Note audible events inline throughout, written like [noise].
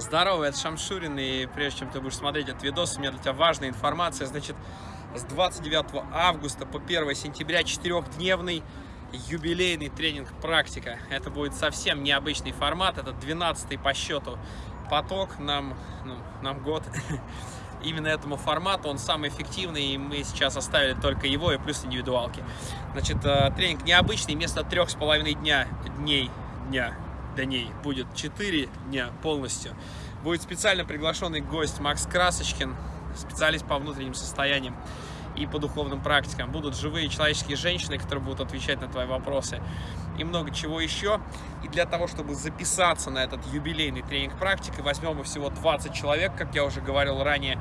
Здорово, это Шамшурин, и прежде чем ты будешь смотреть этот видос, у меня для тебя важная информация. Значит, с 29 августа по 1 сентября четырехдневный юбилейный тренинг «Практика». Это будет совсем необычный формат, это 12 по счету поток, нам, ну, нам год. [laughs] Именно этому формату, он самый эффективный, и мы сейчас оставили только его и плюс индивидуалки. Значит, э, тренинг необычный, вместо трех с половиной дня, дней, дня, дней будет 4 дня полностью. Будет специально приглашенный гость Макс Красочкин, специалист по внутренним состояниям и по духовным практикам. Будут живые человеческие женщины, которые будут отвечать на твои вопросы и много чего еще. И для того, чтобы записаться на этот юбилейный тренинг практики, возьмем мы всего 20 человек, как я уже говорил ранее.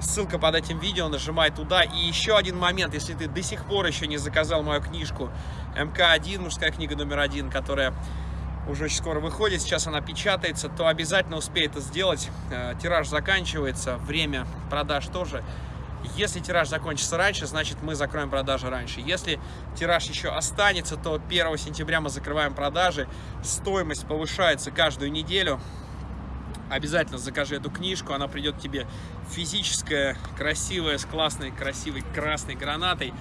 Ссылка под этим видео, нажимай туда. И еще один момент, если ты до сих пор еще не заказал мою книжку МК-1, мужская книга номер один, которая уже очень скоро выходит, сейчас она печатается, то обязательно успей это сделать. Э, тираж заканчивается, время продаж тоже. Если тираж закончится раньше, значит мы закроем продажи раньше. Если тираж еще останется, то 1 сентября мы закрываем продажи. Стоимость повышается каждую неделю. Обязательно закажи эту книжку, она придет тебе физическая, красивая, с классной, красивой красной гранатой.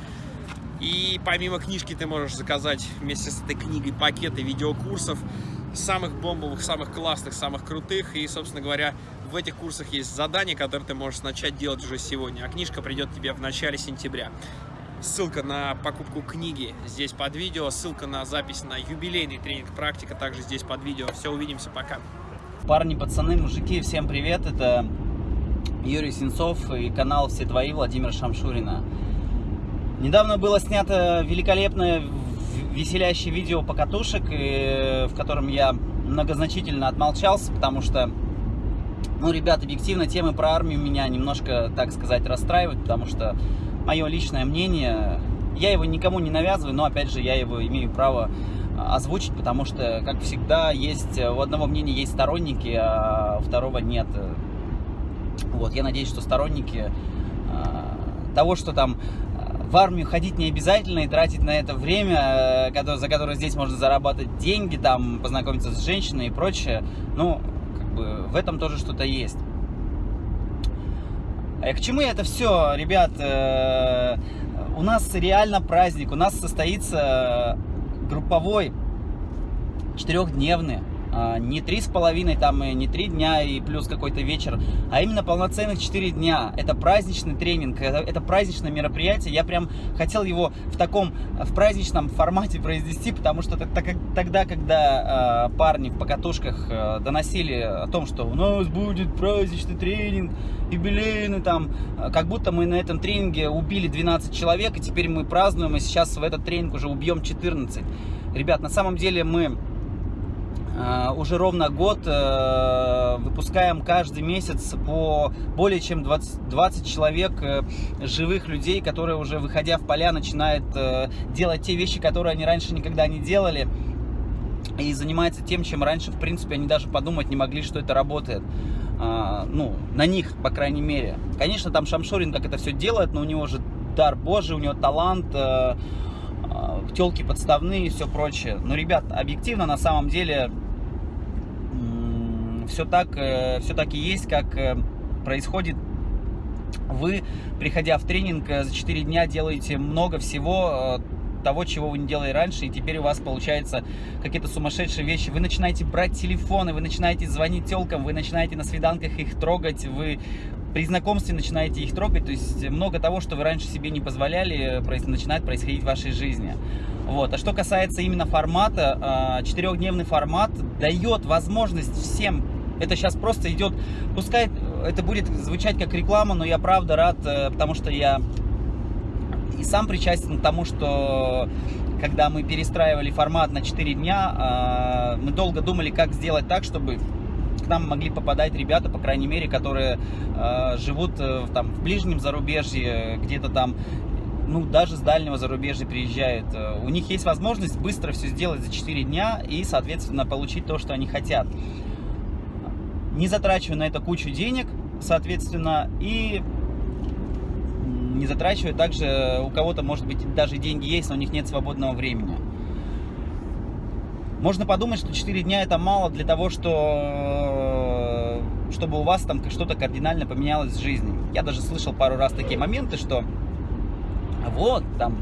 И помимо книжки ты можешь заказать вместе с этой книгой пакеты видеокурсов, самых бомбовых, самых классных, самых крутых. И, собственно говоря, в этих курсах есть задания, которые ты можешь начать делать уже сегодня. А книжка придет тебе в начале сентября. Ссылка на покупку книги здесь под видео, ссылка на запись на юбилейный тренинг практика также здесь под видео. Все, увидимся, пока. Парни, пацаны, мужики, всем привет, это Юрий Сенцов и канал «Все твои» Владимира Шамшурина. Недавно было снято великолепное веселящее видео покатушек, в котором я многозначительно отмолчался, потому что, ну, ребят, объективно темы про армию меня немножко, так сказать, расстраивают, потому что мое личное мнение, я его никому не навязываю, но, опять же, я его имею право озвучить, потому что, как всегда, есть у одного мнения есть сторонники, а у второго нет. Вот, я надеюсь, что сторонники того, что там в армию ходить не обязательно и тратить на это время, э, за которое здесь можно зарабатывать деньги, там, познакомиться с женщиной и прочее. Ну, как бы в этом тоже что-то есть. А к чему это все, ребят? Э, у нас реально праздник, у нас состоится групповой четырехдневный не три с половиной, там, не три дня и плюс какой-то вечер, а именно полноценных четыре дня. Это праздничный тренинг, это, это праздничное мероприятие. Я прям хотел его в таком, в праздничном формате произвести, потому что так, так, тогда, когда э, парни в покатушках э, доносили о том, что у нас будет праздничный тренинг, юбилейный там, как будто мы на этом тренинге убили 12 человек, и теперь мы празднуем, и сейчас в этот тренинг уже убьем 14. Ребят, на самом деле мы уже ровно год э, выпускаем каждый месяц по более чем 20, 20 человек э, живых людей, которые уже выходя в поля начинают делать те вещи, которые они раньше никогда не делали и занимаются тем, чем раньше, в принципе, они даже подумать не могли, что это работает. ну, на них, по крайней мере. Конечно, там Шамшурин как это все делает, но у него же дар божий, у него талант, телки подставные и все прочее. Но, ребят, объективно, на самом деле, все так, э, все так и есть, как э, происходит. Вы, приходя в тренинг, э, за 4 дня делаете много всего, того, чего вы не делали раньше, и теперь у вас получается какие-то сумасшедшие вещи. Вы начинаете брать телефоны, вы начинаете звонить телкам, вы начинаете на свиданках их трогать, вы при знакомстве начинаете их трогать, то есть много того, что вы раньше себе не позволяли, начинает происходить в вашей жизни. Вот. А что касается именно формата, четырехдневный формат дает возможность всем это сейчас просто идет, пускай это будет звучать как реклама, но я правда рад, э, потому что я и сам причастен к тому, что когда мы перестраивали формат на 4 дня, э, мы долго думали, как сделать так, чтобы к нам могли попадать ребята, по крайней мере, которые э, живут там, в ближнем зарубежье, где-то там ну, даже с дальнего зарубежья приезжают. У них есть возможность быстро все сделать за 4 дня и, соответственно, получить то, что они хотят не затрачивая на это кучу денег, соответственно, и не затрачивая также, у кого-то, может быть, даже деньги есть, но у них нет свободного времени. Можно подумать, что 4 дня это мало для того, что чтобы у вас там что-то кардинально поменялось в жизни. Я даже слышал пару раз такие моменты, что вот, там,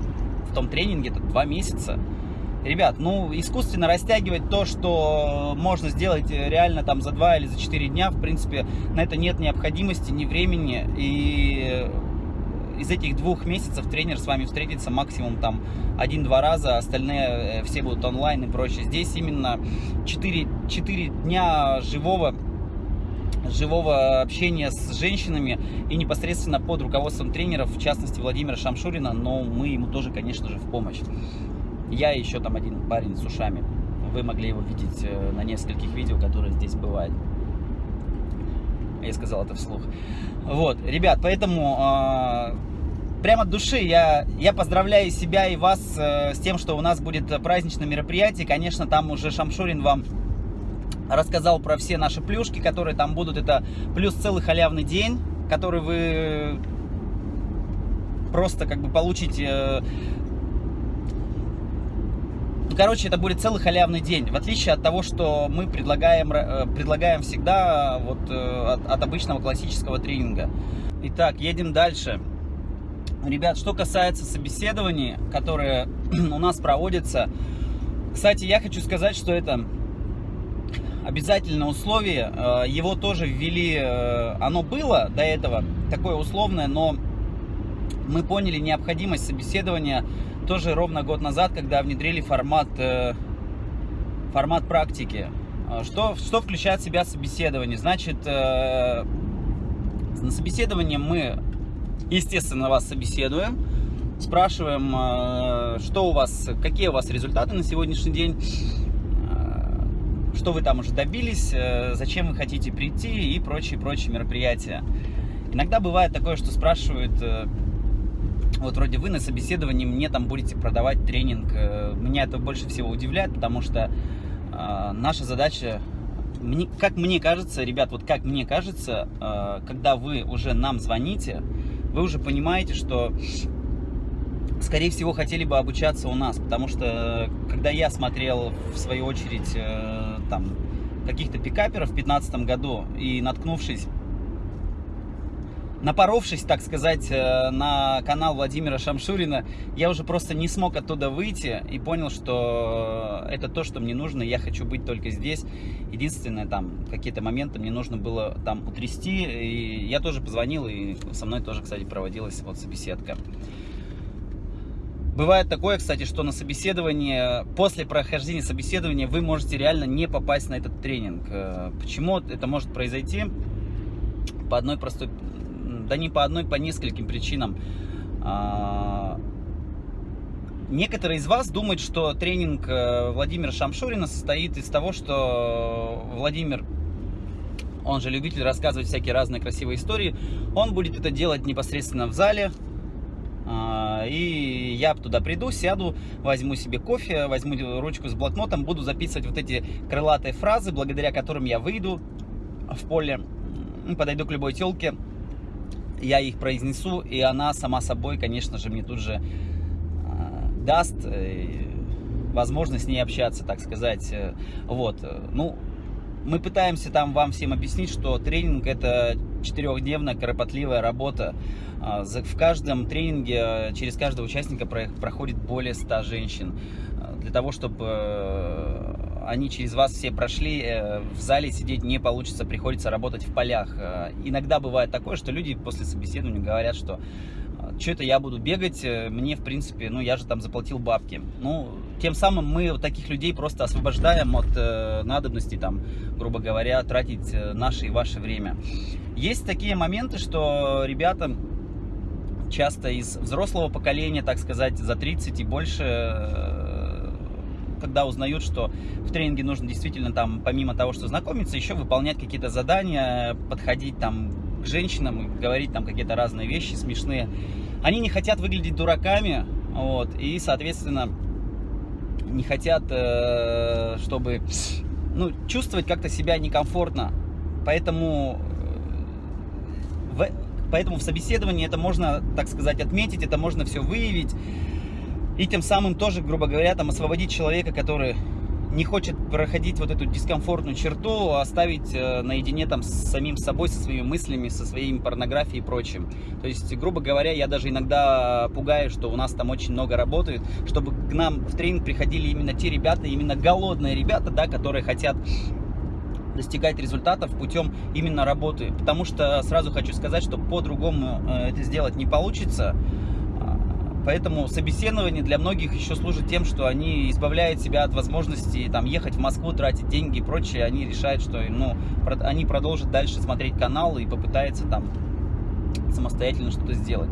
в том тренинге это два месяца. Ребят, ну, искусственно растягивать то, что можно сделать реально там за два или за четыре дня, в принципе, на это нет необходимости, ни времени. И из этих двух месяцев тренер с вами встретится максимум там один-два раза, остальные э, все будут онлайн и прочее. Здесь именно 4, 4 дня живого живого общения с женщинами и непосредственно под руководством тренеров, в частности Владимира Шамшурина, но мы ему тоже, конечно же, в помощь. Я еще там один парень с ушами. Вы могли его видеть э, на нескольких видео, которые здесь бывают. Я сказал это вслух. Вот, ребят, поэтому э, прямо от души я, я поздравляю себя и вас э, с тем, что у нас будет праздничное мероприятие. Конечно, там уже Шамшурин вам рассказал про все наши плюшки, которые там будут. Это плюс целый халявный день, который вы просто как бы получите... Ну, короче, это будет целый халявный день, в отличие от того, что мы предлагаем, э, предлагаем всегда вот, э, от, от обычного классического тренинга. Итак, едем дальше. Ребят, что касается собеседований, которые [clears throat] у нас проводятся, кстати, я хочу сказать, что это обязательное условие, э, его тоже ввели, оно было до этого, такое условное, но мы поняли необходимость собеседования тоже ровно год назад, когда внедрили формат, э, формат практики. Что, что включает в себя собеседование? Значит, на собеседовании мы, естественно, вас собеседуем, спрашиваем, что у вас, какие у вас результаты на сегодняшний день, что вы там уже добились, э, зачем вы хотите прийти и прочие-прочие мероприятия. Иногда бывает такое, что спрашивают, э, вот вроде вы на собеседовании мне там будете продавать тренинг. Э, меня это больше всего удивляет, потому что наша задача, как мне кажется, ребят, вот как мне кажется, когда вы уже нам звоните, вы уже понимаете, что скорее всего, хотели бы обучаться у нас, потому что, когда я смотрел, в свою очередь, э, там, каких-то пикаперов в 2015 году и наткнувшись, напоровшись, так сказать, э, на канал Владимира Шамшурина, я уже просто не смог оттуда выйти и понял, что это то, что мне нужно, я хочу быть только здесь. Единственное, там, какие-то моменты мне нужно было там утрясти, и я тоже позвонил, и со мной тоже, кстати, проводилась вот собеседка. Бывает такое, кстати, что на собеседование, после прохождения собеседования вы можете реально не попасть на этот тренинг. Э, почему это может произойти? По одной простой, да не по одной, по нескольким причинам. А, некоторые из вас думают, что тренинг э, Владимира Шамшурина состоит из того, что Владимир, он же любитель рассказывать всякие разные красивые истории, он будет это делать непосредственно в зале, а, и я туда приду, сяду, возьму себе кофе, возьму ручку с блокнотом, буду записывать вот эти крылатые фразы, благодаря которым я выйду в поле, подойду к любой телке, я их произнесу, и она сама собой, конечно же, мне тут же а, даст э, возможность с ней общаться, так сказать. Вот, ну, мы пытаемся там вам всем объяснить, что тренинг это четырехдневная кропотливая работа. В каждом тренинге э, через каждого участника проходит более 100 женщин. Для того, чтобы э, они через вас все прошли, э, в зале сидеть не получится, приходится работать в полях. Иногда бывает такое, что люди после собеседования говорят, что что это я буду бегать, мне, в принципе, ну, я же там заплатил бабки. Ну, тем самым мы таких людей просто освобождаем от э, надобности, там, грубо говоря, тратить наше и ваше время. Есть такие моменты, что ребята часто из взрослого поколения, так сказать, за 30 и больше, э, когда узнают, что в тренинге нужно действительно там, помимо того, что знакомиться, еще выполнять какие-то задания, подходить там к женщинам, говорить там какие-то разные вещи смешные. Они не хотят выглядеть дураками, вот, и, соответственно, не хотят, э, чтобы, ну, чувствовать как-то себя некомфортно. Поэтому в, поэтому в собеседовании это можно, так сказать, отметить, это можно все выявить. И тем самым тоже, грубо говоря, там освободить человека, который не хочет проходить вот эту дискомфортную черту, оставить э, наедине там с самим собой, со своими мыслями, со своей порнографией и прочим. То есть, грубо говоря, я даже иногда пугаю, что у нас там очень много работает, чтобы к нам в тренинг приходили именно те ребята, именно голодные ребята, да, которые хотят достигать результатов путем именно работы. Потому что сразу хочу сказать, что по-другому э, это сделать не получится. Поэтому собеседование для многих еще служит тем, что они избавляют себя от возможности там, ехать в Москву, тратить деньги и прочее. Они решают, что ну, они продолжат дальше смотреть канал и попытаются там самостоятельно что-то сделать.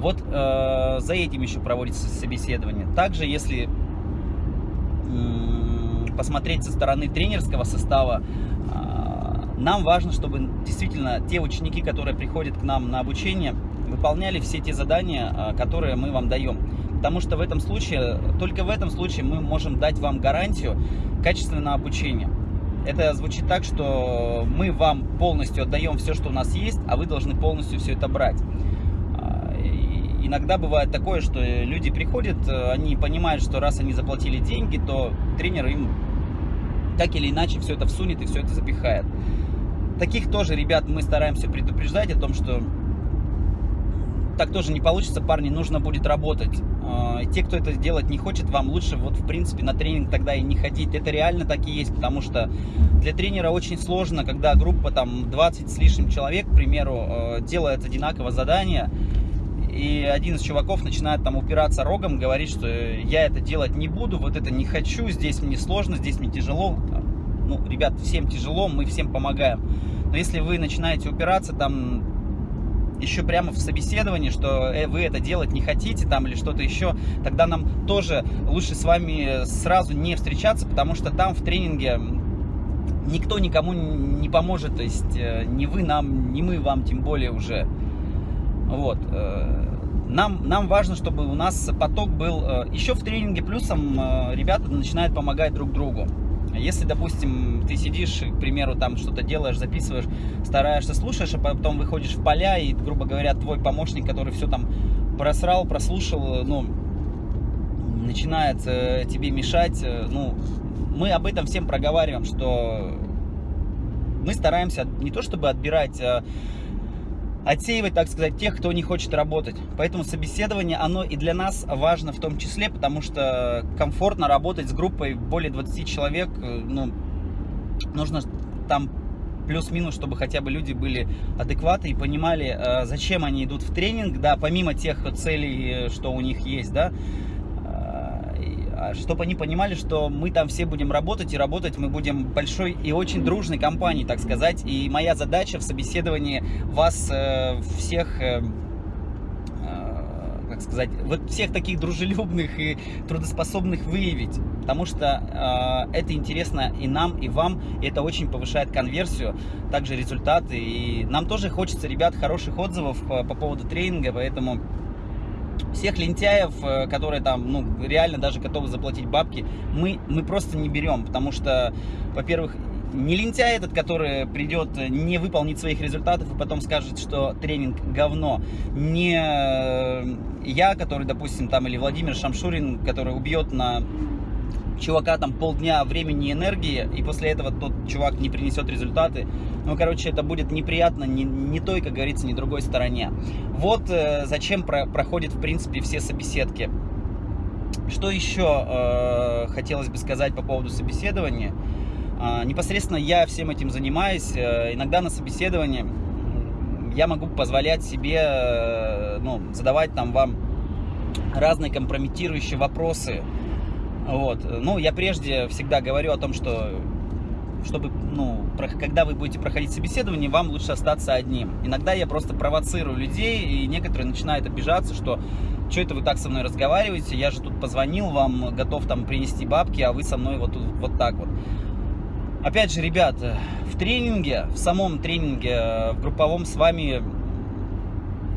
Вот э, за этим еще проводится собеседование. Также, если э, посмотреть со стороны тренерского состава, э, нам важно, чтобы действительно те ученики, которые приходят к нам на обучение, выполняли все те задания, а, которые мы вам даем. Потому что в этом случае, только в этом случае мы можем дать вам гарантию качественного обучения. Это звучит так, что мы вам полностью отдаем все, что у нас есть, а вы должны полностью все это брать. А, иногда бывает такое, что люди приходят, они понимают, что раз они заплатили деньги, то тренер им так или иначе все это всунет и все это запихает. Таких тоже ребят мы стараемся предупреждать о том, что так тоже не получится, парни, нужно будет работать. А, те, кто это делать не хочет, вам лучше вот в принципе на тренинг тогда и не ходить. Это реально так и есть, потому что для тренера очень сложно, когда группа там 20 с лишним человек, к примеру, а, делает одинаковое задание, и один из чуваков начинает там упираться рогом, говорит, что я это делать не буду, вот это не хочу, здесь мне сложно, здесь мне тяжело. Ну, ребят, всем тяжело, мы всем помогаем. Но если вы начинаете упираться, там еще прямо в собеседовании, что э, вы это делать не хотите там или что-то еще, тогда нам тоже лучше с вами сразу не встречаться, потому что там в тренинге никто никому не поможет, то есть э, ни вы нам, ни мы вам, тем более уже. Вот. Э, нам, нам важно, чтобы у нас поток был еще в тренинге плюсом, ребята начинают помогать друг другу. Если, допустим, ты сидишь, к примеру, там что-то делаешь, записываешь, стараешься, слушаешь, а потом выходишь в поля, и, грубо говоря, твой помощник, который все там просрал, прослушал, ну, начинает э, тебе мешать, э, ну, мы об этом всем проговариваем, что мы стараемся не то чтобы отбирать а отсеивать, так сказать, тех, кто не хочет работать. Поэтому собеседование, оно и для нас важно в том числе, потому что комфортно работать с группой более 20 человек, э, ну, нужно там плюс-минус, чтобы хотя бы люди были адекваты и понимали, э, зачем они идут в тренинг, да, помимо тех целей, э, что у них есть, да, чтобы они понимали, что мы там все будем работать, и работать мы будем большой и очень дружной компанией, так сказать. И моя задача в собеседовании вас э, всех... Э, э, как сказать, вот всех таких дружелюбных и трудоспособных выявить, потому что это интересно и нам, и вам, и это очень повышает конверсию, также результаты, и нам тоже хочется, ребят, хороших отзывов по поводу тренинга, поэтому всех лентяев, э, которые там, ну, реально даже готовы заплатить бабки, мы, мы просто не берем, потому что, во-первых, не лентяй этот, который придет, не выполнит своих результатов и потом скажет, что тренинг говно. Не э, я, который, допустим, там, или Владимир Шамшурин, который убьет на чувака там полдня времени и энергии, и после этого тот чувак не принесет результаты. Ну, короче, это будет неприятно ни, ни той, как говорится, ни другой стороне. Вот э, зачем про, проходят, в принципе, все собеседки. Что еще э, хотелось бы сказать по поводу собеседования? Э, непосредственно я всем этим занимаюсь. Э, иногда на собеседовании я могу позволять себе э, ну, задавать там вам разные компрометирующие вопросы, вот. Ну, я прежде всегда говорю о том, что чтобы, ну, когда вы будете проходить собеседование, вам лучше остаться одним. Иногда я просто провоцирую людей, и некоторые начинают обижаться, что что это вы так со мной разговариваете, я же тут позвонил вам, готов там принести бабки, а вы со мной вот, вот так вот. Опять же, ребят, в тренинге, в самом тренинге, в групповом с вами,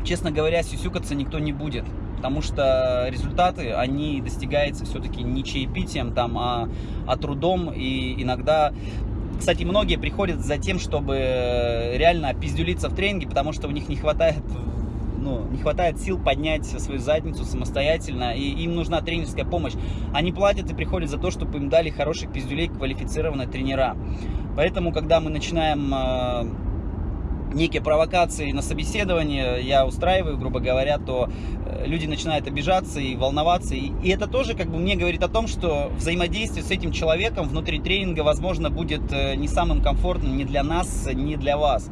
честно говоря, сюсюкаться никто не будет потому что результаты, они достигаются все-таки не чаепитием, там, а, а трудом, и иногда кстати, многие приходят за тем, чтобы реально опиздюлиться в тренинге, потому что у них не хватает ну, не хватает сил поднять свою задницу самостоятельно, и им нужна тренерская помощь. Они платят и приходят за то, чтобы им дали хороших пиздюлей, квалифицированные тренера. Поэтому, когда мы начинаем э, некие провокации на собеседование я устраиваю, грубо говоря, то э, люди начинают обижаться и волноваться. И, это тоже как бы мне говорит о том, что взаимодействие с этим человеком внутри тренинга, возможно, будет э, не самым комфортным ни для нас, ни для вас.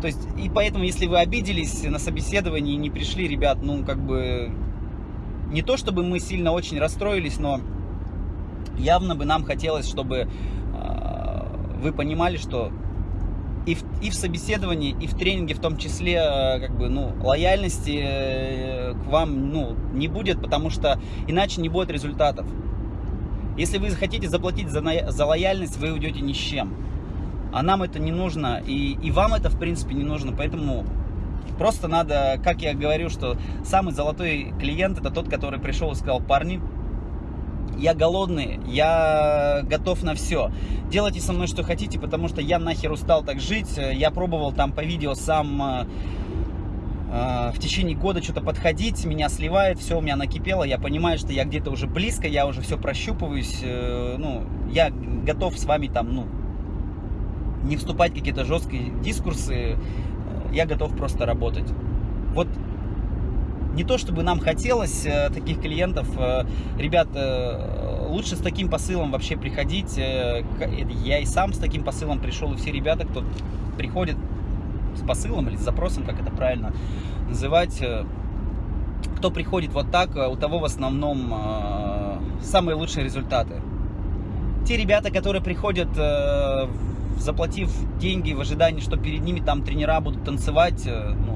То есть, и поэтому, если вы обиделись на собеседовании и не пришли, ребят, ну, как бы, не то чтобы мы сильно очень расстроились, но явно бы нам хотелось, чтобы э, вы понимали, что и в, и в собеседовании, и в тренинге в том числе, э, как бы, ну, лояльности э, к вам, ну, не будет, потому что иначе не будет результатов. Если вы хотите заплатить за, за лояльность, вы уйдете ни с чем. А нам это не нужно, и, и вам это, в принципе, не нужно, поэтому просто надо, как я говорю, что самый золотой клиент это тот, который пришел и сказал, парни, я голодный, я готов на все. Делайте со мной что хотите, потому что я нахер устал так жить. Я пробовал там по видео сам э, э, в течение года что-то подходить, меня сливает, все у меня накипело, я понимаю, что я где-то уже близко, я уже все прощупываюсь, э, ну, я готов с вами там, ну, не вступать в какие-то жесткие дискурсы, я готов просто работать. Вот не то чтобы нам хотелось э, таких клиентов, э, ребят, э, лучше с таким посылом вообще приходить. Я и сам с таким посылом пришел, и все ребята, кто приходит с посылом или с запросом, как это правильно называть, кто приходит вот так, у того в основном самые лучшие результаты. Те ребята, которые приходят, заплатив деньги в ожидании, что перед ними там тренера будут танцевать, ну,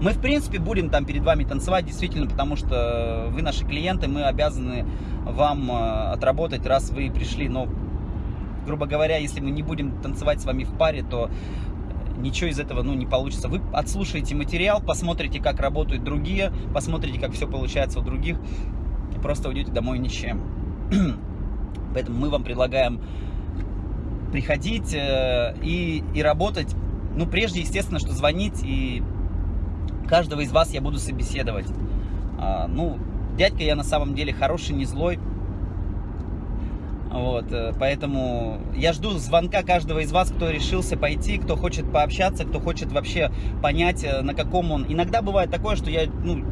мы, в принципе, будем там перед вами танцевать, действительно, потому что вы наши клиенты, мы обязаны вам э, отработать, раз вы пришли. Но, грубо говоря, если мы не будем танцевать с вами в паре, то ничего из этого ну, не получится. Вы отслушаете материал, посмотрите, как работают другие, посмотрите, как все получается у других, и просто уйдете домой ни с чем. [clears throat] Поэтому мы вам предлагаем приходить э, и, и работать. Ну, прежде, естественно, что звонить и каждого из вас я буду собеседовать. А, ну, дядька я на самом деле хороший, не злой. Вот, э, поэтому я жду звонка каждого из вас, кто решился пойти, кто хочет пообщаться, кто хочет вообще понять, э, на каком он. Иногда бывает такое, что я, ну,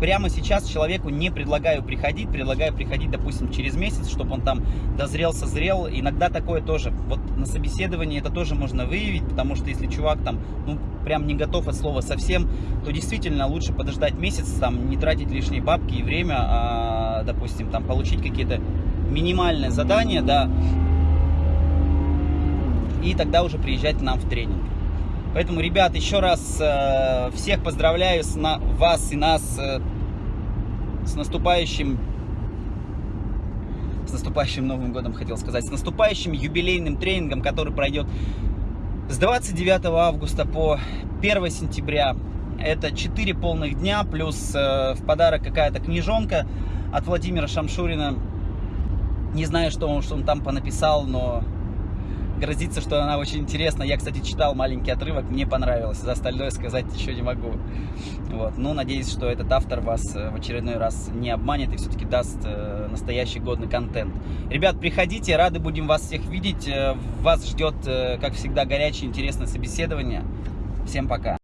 прямо сейчас человеку не предлагаю приходить, предлагаю приходить, допустим, через месяц, чтобы он там дозрел, созрел. Иногда такое тоже. Вот на собеседовании это тоже можно выявить, потому что если чувак там, ну, прям не готов от слова совсем, то действительно лучше подождать месяц, там, не тратить лишние бабки и время, а, допустим, там, получить какие-то минимальные задания, да, и тогда уже приезжать к нам в тренинг. Поэтому, ребят, еще раз э, всех поздравляю с на, вас и нас э, с наступающим с наступающим Новым годом, хотел сказать, с наступающим юбилейным тренингом, который пройдет с 29 августа по 1 сентября. Это 4 полных дня, плюс э, в подарок какая-то книжонка от Владимира Шамшурина. Не знаю, что он, что он там понаписал, но грозится, что она очень интересна. Я, кстати, читал маленький отрывок, мне понравилось. За остальное сказать еще не могу. Вот. Ну, надеюсь, что этот автор вас э, в очередной раз не обманет и все-таки даст э, настоящий годный контент. Ребят, приходите, рады будем вас всех видеть. Э, вас ждет, как всегда, горячее, интересное собеседование. Всем пока.